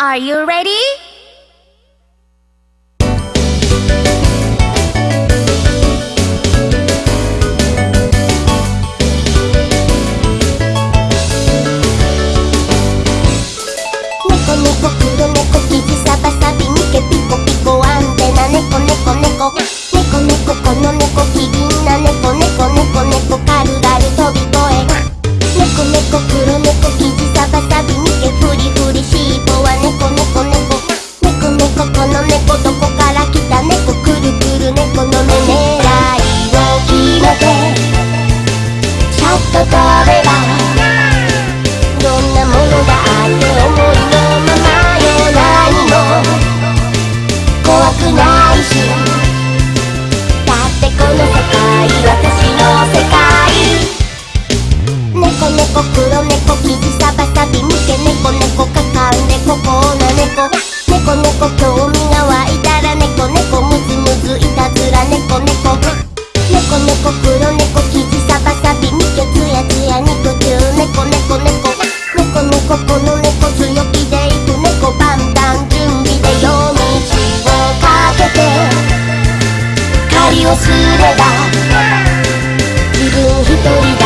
Are you ready? どんなものだってもいの？ままよ何もわくないしだってこの世界私の世界猫猫黒猫キジさばサびむけ猫猫カカウ猫コーナ猫きょうみがわいたら猫猫ムズムズいたずら猫猫猫猫黒猫ビにきゃつやつや肉球猫猫猫猫猫この猫強気でいく猫パンタンんびで夜道をかけてかりをすれば自分一人で